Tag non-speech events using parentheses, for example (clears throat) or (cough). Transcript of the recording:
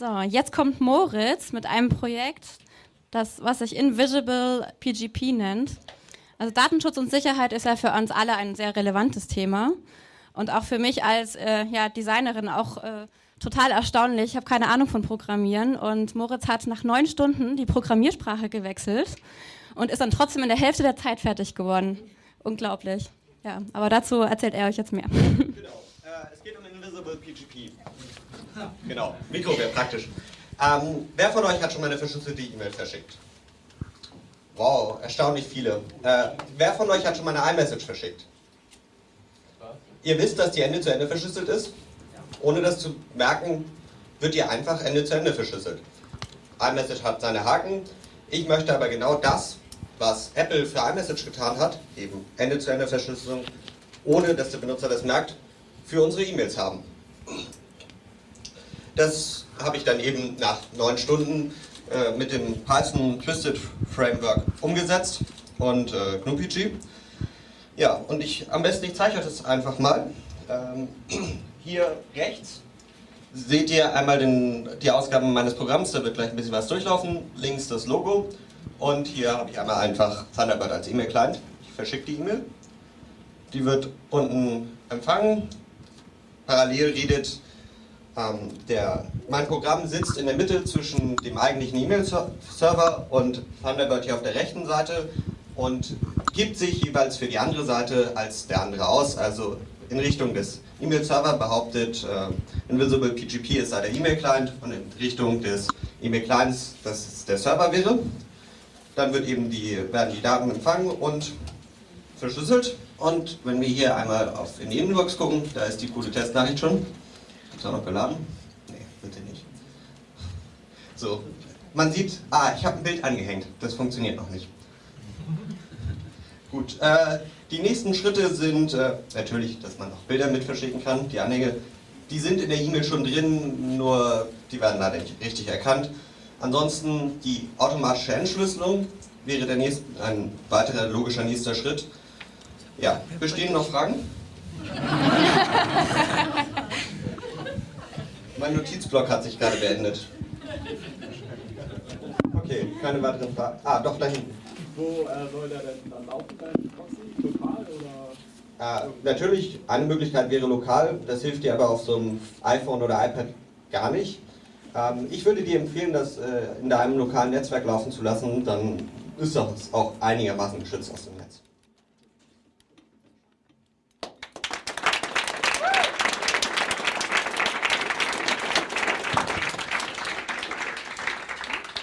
So, jetzt kommt Moritz mit einem Projekt, das, was sich Invisible PGP nennt. Also Datenschutz und Sicherheit ist ja für uns alle ein sehr relevantes Thema und auch für mich als äh, ja, Designerin auch äh, total erstaunlich. Ich habe keine Ahnung von Programmieren und Moritz hat nach neun Stunden die Programmiersprache gewechselt und ist dann trotzdem in der Hälfte der Zeit fertig geworden. Unglaublich. Ja, aber dazu erzählt er euch jetzt mehr. Genau. (laughs) (laughs) Äh, es geht um Invisible PGP. (laughs) Genau, Mikro wäre praktisch. Ähm, wer von euch hat schon mal eine verschlüsselte E-Mail verschickt? Wow, erstaunlich viele. Äh, wer von euch hat schon mal eine iMessage verschickt? Ihr wisst, dass die Ende zu Ende verschlüsselt ist? Ohne das zu merken, wird ihr einfach Ende zu Ende verschlüsselt. iMessage hat seine Haken. Ich möchte aber genau das, was Apple für iMessage getan hat, eben Ende zu Ende Verschlüsselung, ohne dass der Benutzer das merkt, für unsere E-Mails haben. Das habe ich dann eben nach neun Stunden äh, mit dem Python Twisted Framework umgesetzt und äh, GnuPG. Ja, und ich am besten, ich zeige euch das einfach mal. Ähm, (clears throat) hier rechts seht ihr einmal den, die Ausgaben meines Programms, da wird gleich ein bisschen was durchlaufen. Links das Logo und hier habe ich einmal einfach Thunderbird als E-Mail-Client. Ich verschicke die E-Mail. Die wird unten empfangen. Parallel redet ähm, der, mein Programm sitzt in der Mitte zwischen dem eigentlichen E-Mail-Server und Thunderbird hier auf der rechten Seite und gibt sich jeweils für die andere Seite als der andere aus, also in Richtung des E-Mail-Server behauptet äh, Invisible PGP ist da der E-Mail-Client und in Richtung des E-Mail-Clients, das der Server wäre. Dann wird eben die, werden die Daten empfangen und verschlüsselt. Und wenn wir hier einmal auf in die Inbox gucken, da ist die coole Testnachricht schon. Ist er noch geladen? Nee, bitte nicht. So, man sieht, ah, ich habe ein Bild angehängt. Das funktioniert noch nicht. Gut, äh, die nächsten Schritte sind äh, natürlich, dass man auch Bilder mit verschicken kann. Die Anhänge, die sind in der E-Mail schon drin, nur die werden leider nicht richtig erkannt. Ansonsten die automatische Entschlüsselung wäre der nächste, ein weiterer logischer nächster Schritt. Ja, bestehen noch Fragen? Mein Notizblock hat sich gerade beendet. Okay, keine weiteren Fragen. Ah, doch, da hinten. Wo äh, soll der denn dann laufen, dein Proxy? Lokal oder? Äh, natürlich, eine Möglichkeit wäre lokal, das hilft dir aber auf so einem iPhone oder iPad gar nicht. Ähm, ich würde dir empfehlen, das äh, in deinem lokalen Netzwerk laufen zu lassen, dann ist das auch einigermaßen geschützt aus dem Netz.